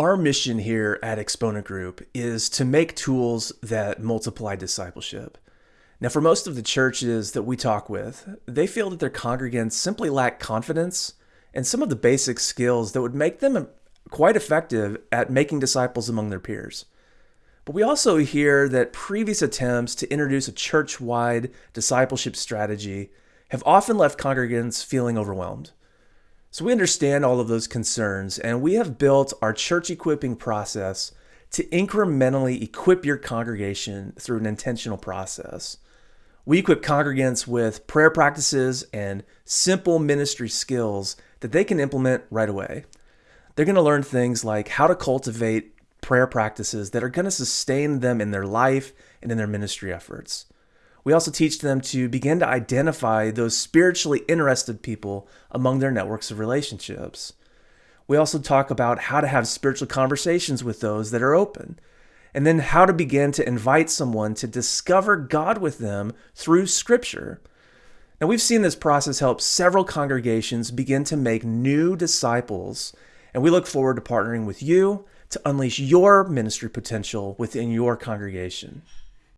Our mission here at Exponent Group is to make tools that multiply discipleship. Now, for most of the churches that we talk with, they feel that their congregants simply lack confidence and some of the basic skills that would make them quite effective at making disciples among their peers. But we also hear that previous attempts to introduce a church wide discipleship strategy have often left congregants feeling overwhelmed. So we understand all of those concerns, and we have built our church equipping process to incrementally equip your congregation through an intentional process. We equip congregants with prayer practices and simple ministry skills that they can implement right away. They're going to learn things like how to cultivate prayer practices that are going to sustain them in their life and in their ministry efforts. We also teach them to begin to identify those spiritually interested people among their networks of relationships. We also talk about how to have spiritual conversations with those that are open, and then how to begin to invite someone to discover God with them through Scripture. Now, we've seen this process help several congregations begin to make new disciples, and we look forward to partnering with you to unleash your ministry potential within your congregation.